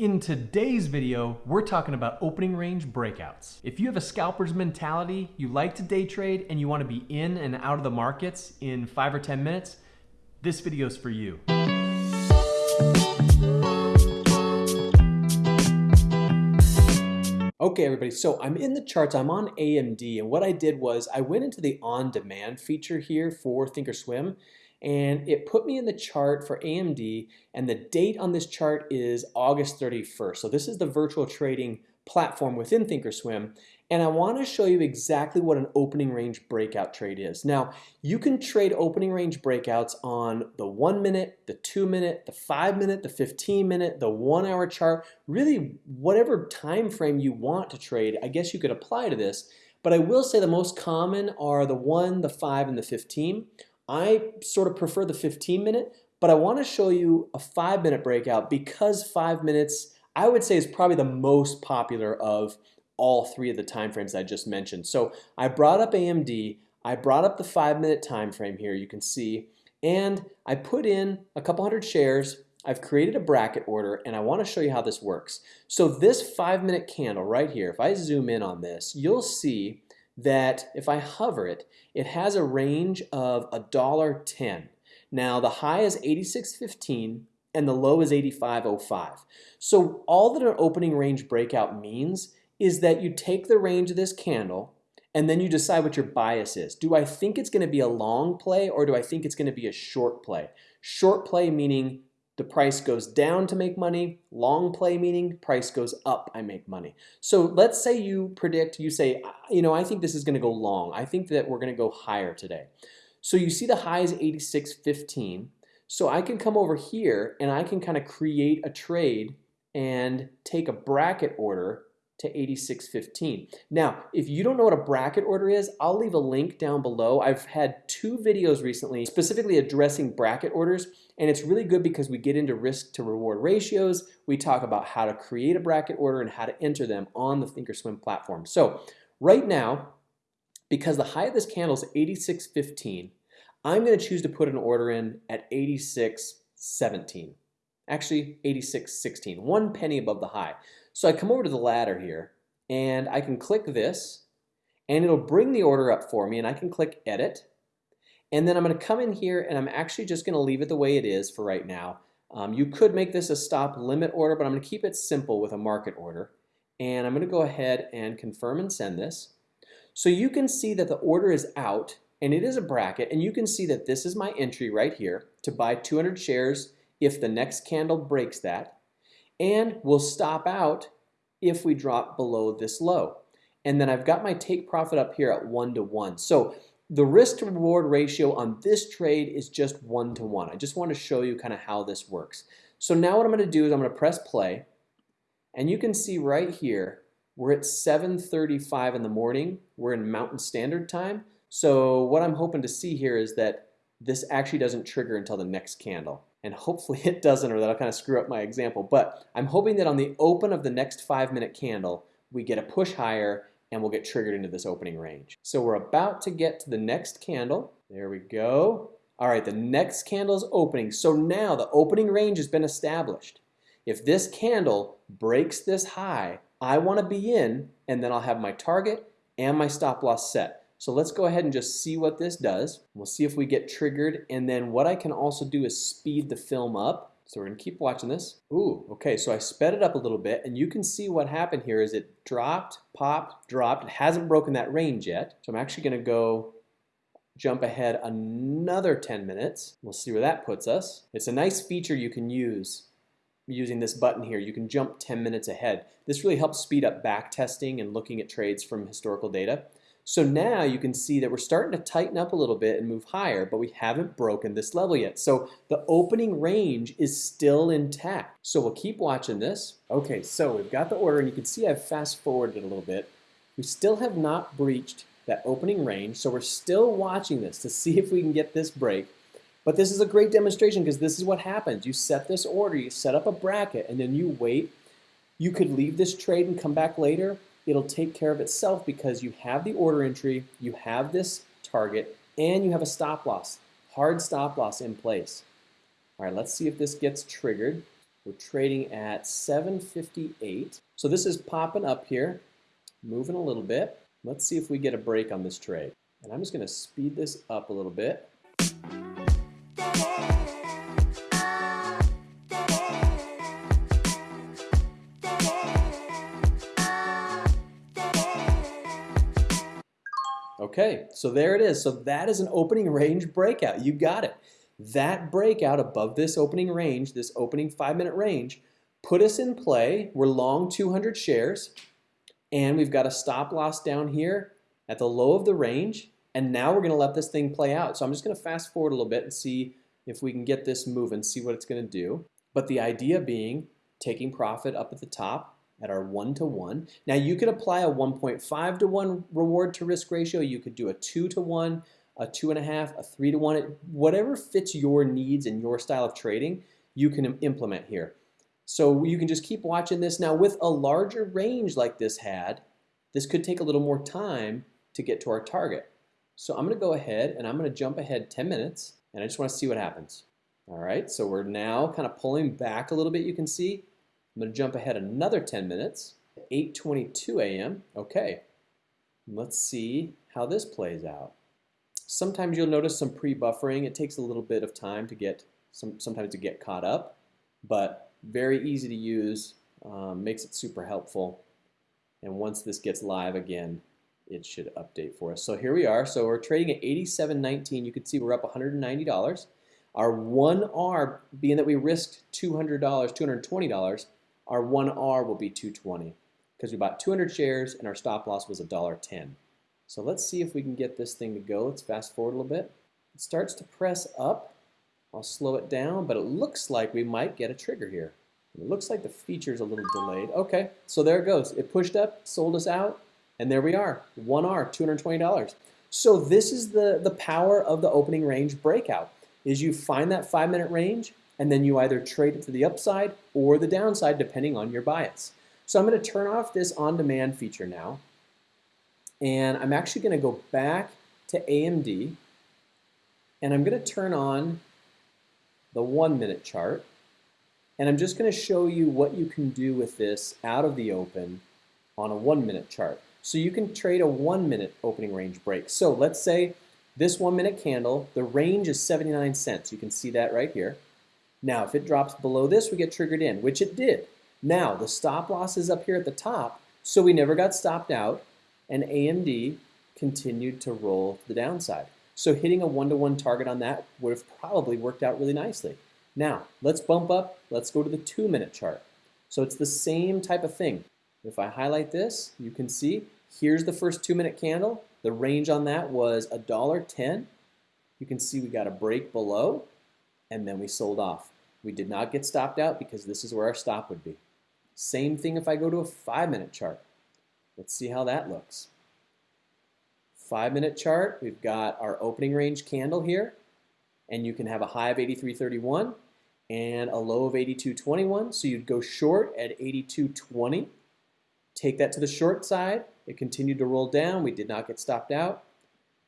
In today's video, we're talking about opening range breakouts. If you have a scalper's mentality, you like to day trade, and you want to be in and out of the markets in five or 10 minutes, this video is for you. Okay, everybody, so I'm in the charts, I'm on AMD, and what I did was I went into the on-demand feature here for Thinkorswim, and it put me in the chart for AMD and the date on this chart is August 31st. So this is the virtual trading platform within Thinkorswim and I want to show you exactly what an opening range breakout trade is. Now you can trade opening range breakouts on the one minute, the two minute, the five minute, the 15 minute, the one hour chart, really whatever time frame you want to trade I guess you could apply to this but I will say the most common are the one, the five, and the 15. I sort of prefer the 15 minute, but I want to show you a five minute breakout because five minutes I would say is probably the most popular of all three of the time frames I just mentioned. So I brought up AMD, I brought up the five minute time frame here you can see, and I put in a couple hundred shares. I've created a bracket order and I want to show you how this works. So this five minute candle right here, if I zoom in on this, you'll see that if I hover it, it has a range of $1.10. Now the high is 86.15 and the low is 85.05. So all that an opening range breakout means is that you take the range of this candle and then you decide what your bias is. Do I think it's going to be a long play or do I think it's going to be a short play? Short play meaning the price goes down to make money. Long play meaning price goes up, I make money. So let's say you predict, you say, you know, I think this is going to go long. I think that we're going to go higher today. So you see the high is 86.15. So I can come over here and I can kind of create a trade and take a bracket order to 86.15. Now, if you don't know what a bracket order is, I'll leave a link down below. I've had two videos recently specifically addressing bracket orders, and it's really good because we get into risk to reward ratios. We talk about how to create a bracket order and how to enter them on the Thinkorswim platform. So right now, because the high of this candle is 86.15, I'm going to choose to put an order in at 86.17. Actually, 86.16, one penny above the high. So I come over to the ladder here and I can click this and it'll bring the order up for me and I can click edit and then I'm going to come in here and I'm actually just going to leave it the way it is for right now. Um, you could make this a stop limit order but I'm going to keep it simple with a market order and I'm going to go ahead and confirm and send this. So you can see that the order is out and it is a bracket and you can see that this is my entry right here to buy 200 shares if the next candle breaks that and we'll stop out if we drop below this low. And then I've got my take profit up here at one to one. So the risk to reward ratio on this trade is just one to one. I just want to show you kind of how this works. So now what I'm going to do is I'm going to press play and you can see right here we're at 7:35 in the morning. We're in Mountain Standard Time. So what I'm hoping to see here is that this actually doesn't trigger until the next candle and hopefully it doesn't or that'll kind of screw up my example. But I'm hoping that on the open of the next five minute candle, we get a push higher and we'll get triggered into this opening range. So we're about to get to the next candle. There we go. All right, the next candle is opening. So now the opening range has been established. If this candle breaks this high, I want to be in and then I'll have my target and my stop loss set. So let's go ahead and just see what this does. We'll see if we get triggered. And then what I can also do is speed the film up. So we're gonna keep watching this. Ooh, okay, so I sped it up a little bit and you can see what happened here is it dropped, popped, dropped. It hasn't broken that range yet. So I'm actually gonna go jump ahead another 10 minutes. We'll see where that puts us. It's a nice feature you can use using this button here. You can jump 10 minutes ahead. This really helps speed up back testing and looking at trades from historical data. So now you can see that we're starting to tighten up a little bit and move higher, but we haven't broken this level yet. So the opening range is still intact. So we'll keep watching this. Okay, so we've got the order and you can see I've fast forwarded it a little bit. We still have not breached that opening range, so we're still watching this to see if we can get this break. But this is a great demonstration because this is what happens. You set this order, you set up a bracket, and then you wait. You could leave this trade and come back later, it'll take care of itself because you have the order entry, you have this target, and you have a stop loss, hard stop loss in place. All right, let's see if this gets triggered. We're trading at 758. So this is popping up here, moving a little bit. Let's see if we get a break on this trade. And I'm just going to speed this up a little bit. Okay, so there it is. So that is an opening range breakout. You got it. That breakout above this opening range, this opening five minute range, put us in play. We're long 200 shares and we've got a stop loss down here at the low of the range. And now we're gonna let this thing play out. So I'm just gonna fast forward a little bit and see if we can get this moving, see what it's gonna do. But the idea being taking profit up at the top, at our one to one. Now you could apply a 1.5 to one reward to risk ratio. You could do a two to one, a two and a half, a three to one, whatever fits your needs and your style of trading, you can implement here. So you can just keep watching this. Now with a larger range like this had, this could take a little more time to get to our target. So I'm gonna go ahead and I'm gonna jump ahead 10 minutes and I just wanna see what happens. All right, so we're now kind of pulling back a little bit, you can see. I'm going to jump ahead another 10 minutes, 8.22 a.m. Okay, let's see how this plays out. Sometimes you'll notice some pre-buffering. It takes a little bit of time to get, some, sometimes to get caught up, but very easy to use, um, makes it super helpful. And once this gets live again, it should update for us. So here we are. So we're trading at 87.19. You can see we're up $190. Our 1R, being that we risked $200, $220, our 1R will be 220 because we bought 200 shares and our stop loss was $1.10. So let's see if we can get this thing to go. Let's fast forward a little bit. It starts to press up. I'll slow it down, but it looks like we might get a trigger here. It looks like the feature's a little delayed. Okay, so there it goes. It pushed up, sold us out, and there we are. 1R, $220. So this is the, the power of the opening range breakout, is you find that five minute range, and then you either trade it to the upside or the downside depending on your bias. So I'm going to turn off this on-demand feature now, and I'm actually going to go back to AMD, and I'm going to turn on the one-minute chart, and I'm just going to show you what you can do with this out of the open on a one-minute chart. So you can trade a one-minute opening range break. So let's say this one-minute candle, the range is 79 cents. You can see that right here. Now, if it drops below this, we get triggered in, which it did. Now, the stop loss is up here at the top, so we never got stopped out, and AMD continued to roll to the downside. So hitting a one-to-one -one target on that would have probably worked out really nicely. Now, let's bump up. Let's go to the two-minute chart. So it's the same type of thing. If I highlight this, you can see here's the first two-minute candle. The range on that was $1.10. You can see we got a break below, and then we sold off. We did not get stopped out because this is where our stop would be. Same thing if I go to a five minute chart. Let's see how that looks. Five minute chart, we've got our opening range candle here, and you can have a high of 83.31 and a low of 82.21. So you'd go short at 82.20. Take that to the short side. It continued to roll down. We did not get stopped out.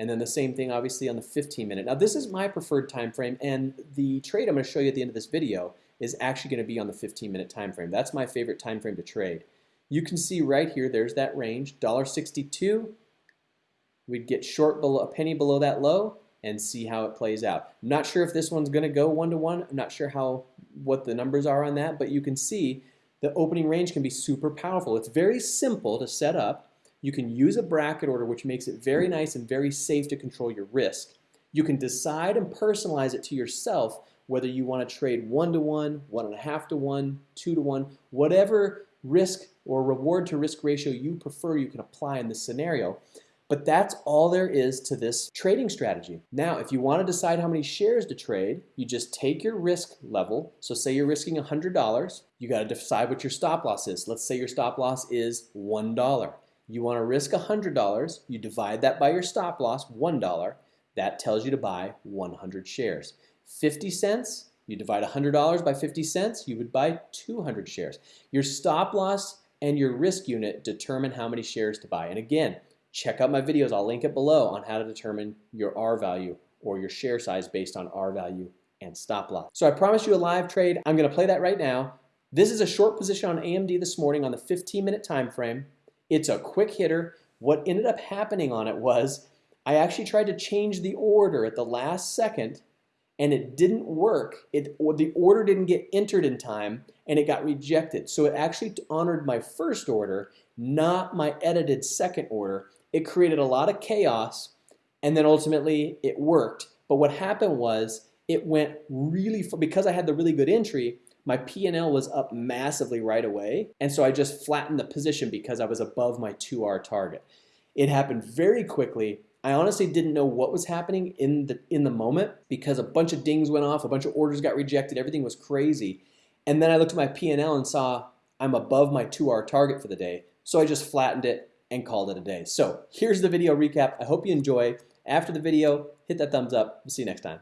And then the same thing obviously on the 15 minute. Now this is my preferred time frame and the trade I'm going to show you at the end of this video is actually going to be on the 15 minute time frame. That's my favorite time frame to trade. You can see right here there's that range, $1.62. We'd get short below a penny below that low and see how it plays out. I'm not sure if this one's going to go one to one. I'm not sure how what the numbers are on that, but you can see the opening range can be super powerful. It's very simple to set up. You can use a bracket order, which makes it very nice and very safe to control your risk. You can decide and personalize it to yourself whether you want to trade one to one, one and a half to one, two to one, whatever risk or reward to risk ratio you prefer, you can apply in this scenario. But that's all there is to this trading strategy. Now, if you want to decide how many shares to trade, you just take your risk level. So say you're risking $100, you got to decide what your stop loss is. Let's say your stop loss is $1. You want to risk $100, you divide that by your stop loss, $1. That tells you to buy 100 shares. 50 cents, you divide $100 by 50 cents, you would buy 200 shares. Your stop loss and your risk unit determine how many shares to buy. And again, check out my videos, I'll link it below on how to determine your R value or your share size based on R value and stop loss. So I promised you a live trade. I'm gonna play that right now. This is a short position on AMD this morning on the 15 minute time frame. It's a quick hitter. What ended up happening on it was I actually tried to change the order at the last second and it didn't work. It, the order didn't get entered in time and it got rejected. So it actually honored my first order, not my edited second order. It created a lot of chaos and then ultimately it worked. But what happened was it went really, because I had the really good entry, my P&L was up massively right away. And so I just flattened the position because I was above my 2R target. It happened very quickly. I honestly didn't know what was happening in the in the moment because a bunch of dings went off, a bunch of orders got rejected, everything was crazy. And then I looked at my P&L and saw I'm above my 2R target for the day. So I just flattened it and called it a day. So here's the video recap. I hope you enjoy. After the video, hit that thumbs up. We'll see you next time.